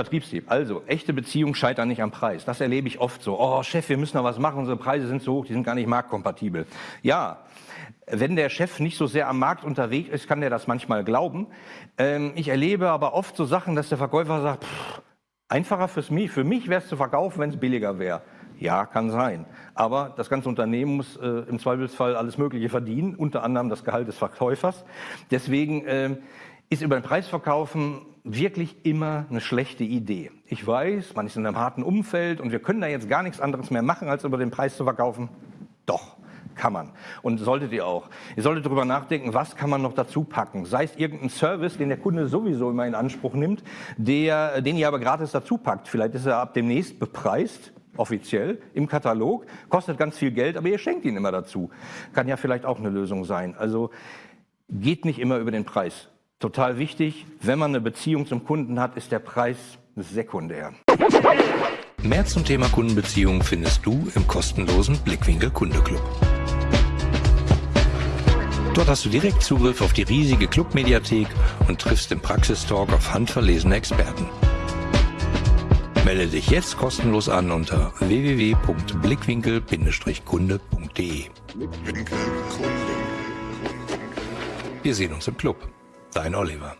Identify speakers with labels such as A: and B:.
A: Vertriebstipp. Also, echte Beziehungen scheitern nicht am Preis. Das erlebe ich oft so. Oh, Chef, wir müssen da was machen, unsere Preise sind so hoch, die sind gar nicht marktkompatibel. Ja, wenn der Chef nicht so sehr am Markt unterwegs ist, kann der das manchmal glauben. Ähm, ich erlebe aber oft so Sachen, dass der Verkäufer sagt, pff, einfacher fürs mich, für mich wäre es zu verkaufen, wenn es billiger wäre. Ja, kann sein. Aber das ganze Unternehmen muss äh, im Zweifelsfall alles Mögliche verdienen, unter anderem das Gehalt des Verkäufers. Deswegen äh, ist über den Preis verkaufen wirklich immer eine schlechte Idee. Ich weiß, man ist in einem harten Umfeld und wir können da jetzt gar nichts anderes mehr machen, als über den Preis zu verkaufen. Doch, kann man. Und solltet ihr auch. Ihr solltet darüber nachdenken, was kann man noch dazu packen. Sei es irgendein Service, den der Kunde sowieso immer in Anspruch nimmt, der, den ihr aber gratis dazu packt. Vielleicht ist er ab demnächst bepreist, offiziell, im Katalog, kostet ganz viel Geld, aber ihr schenkt ihn immer dazu. Kann ja vielleicht auch eine Lösung sein. Also geht nicht immer über den Preis. Total wichtig, wenn man eine Beziehung zum Kunden hat, ist der Preis sekundär.
B: Mehr zum Thema Kundenbeziehung findest du im kostenlosen Blickwinkel Kunde Club. Dort hast du direkt Zugriff auf die riesige Clubmediathek und triffst im Praxistalk auf handverlesene Experten. Melde dich jetzt kostenlos an unter www.blickwinkel-kunde.de. Wir sehen uns im Club. Dein Oliver.